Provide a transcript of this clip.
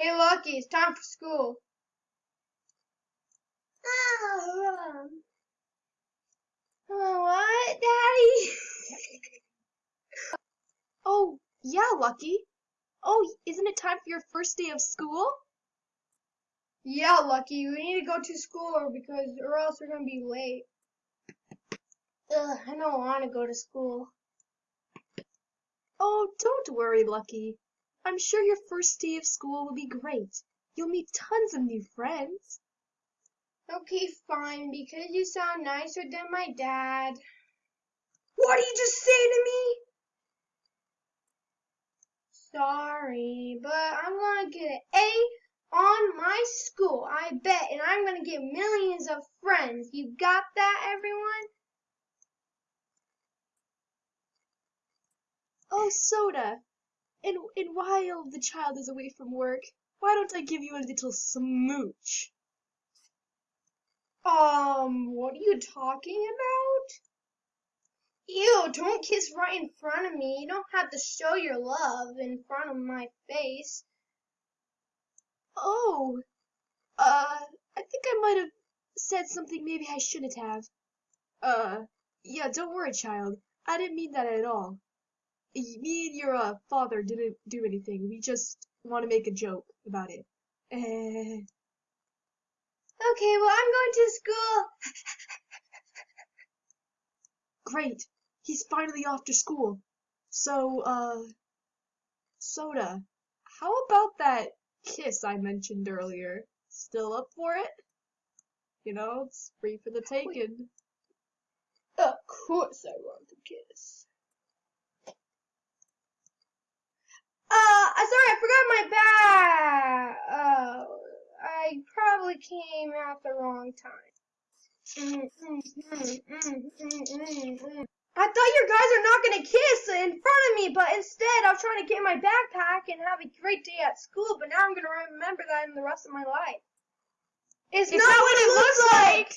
Hey, Lucky, it's time for school. Oh, um, what, Daddy? oh, yeah, Lucky. Oh, isn't it time for your first day of school? Yeah, Lucky, we need to go to school because or else we're gonna be late. Ugh, I don't want to go to school. Oh, don't worry, Lucky. I'm sure your first day of school will be great. You'll meet tons of new friends. Okay, fine, because you sound nicer than my dad. What did you just say to me? Sorry, but I'm gonna get an A on my school, I bet, and I'm gonna get millions of friends. You got that, everyone? Oh, Soda. And, and while the child is away from work, why don't I give you a little smooch? Um, what are you talking about? Ew, don't kiss right in front of me. You don't have to show your love in front of my face. Oh, uh, I think I might have said something maybe I shouldn't have. Uh, yeah, don't worry, child. I didn't mean that at all. Me and your uh, father didn't do anything. We just want to make a joke about it. Eh. Okay, well, I'm going to school. Great. He's finally off to school. So, uh, Soda, how about that kiss I mentioned earlier? Still up for it? You know, it's free for the taking. Of course I want the kiss. Uh, sorry, I forgot my bag. Uh, I probably came at the wrong time. Mm, mm, mm, I thought you guys are not gonna kiss in front of me, but instead I was trying to get my backpack and have a great day at school, but now I'm gonna remember that in the rest of my life. It's, It's not, not what it looks like!